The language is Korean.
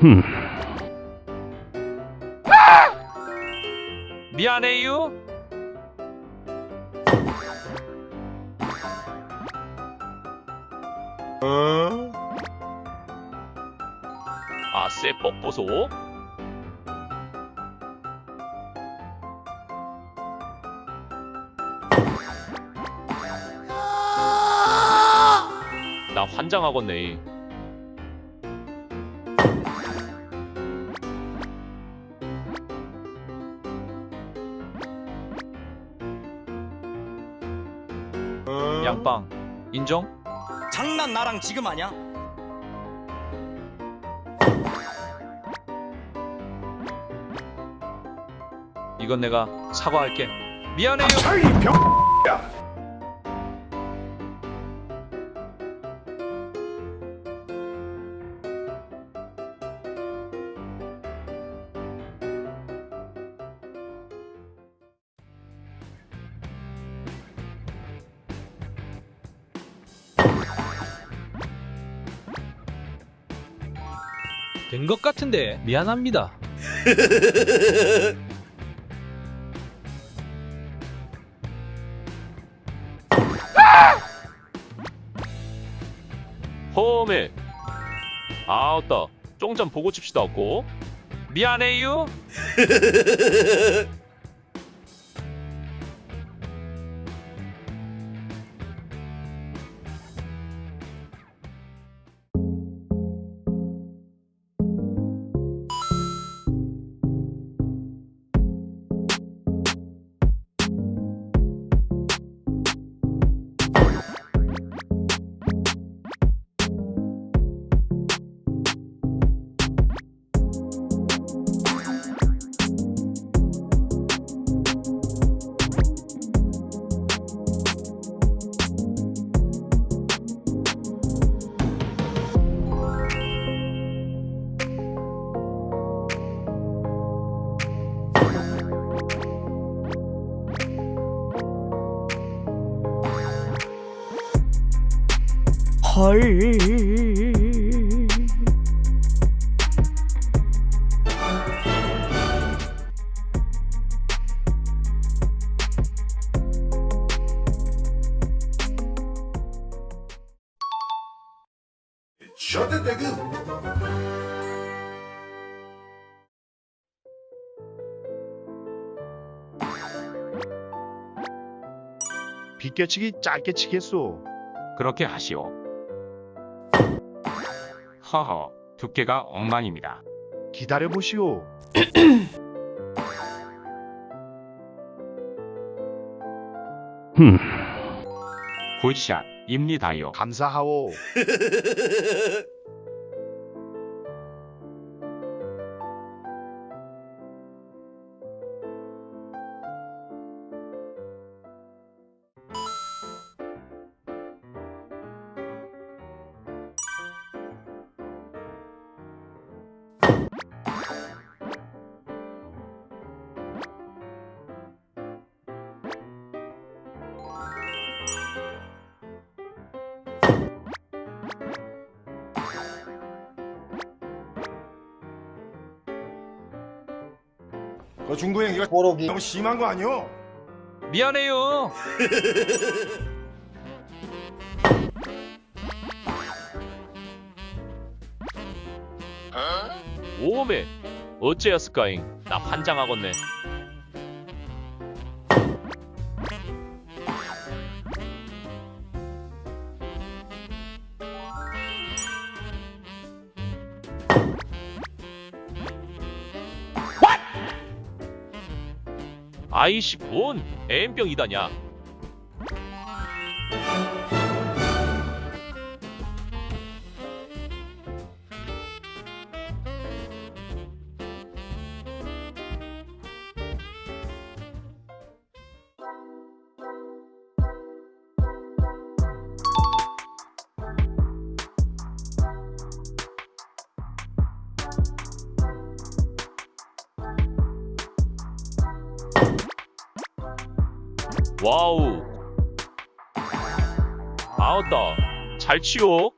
흠. 미안해요. 어? 아세 뽀뽀소. 환장하겠네. 양빵 인정? 장난 나랑 지금 하냐? 이건 내가 사과할게. 미안해요. 차 된 것 같은데 미안합니다. 홈에 아따 쫑좀 보고 칩시다 없고 미안해요. 셔츠 대금. 비껴치기 짧게 치겠소. 그렇게 하시오. 허허, 두께가 엉망입니다. 기다려 보시오. 흠. 굿샷입니다요. 감사하오. 그 중구 형 이거 보록이 너무 심한 거 아니오? 미안해요. 오메 어째였을까잉? 나 환장하겠네. 아이씨 뭔 M병 이다냐? 와우. 아웃다. 잘 치워.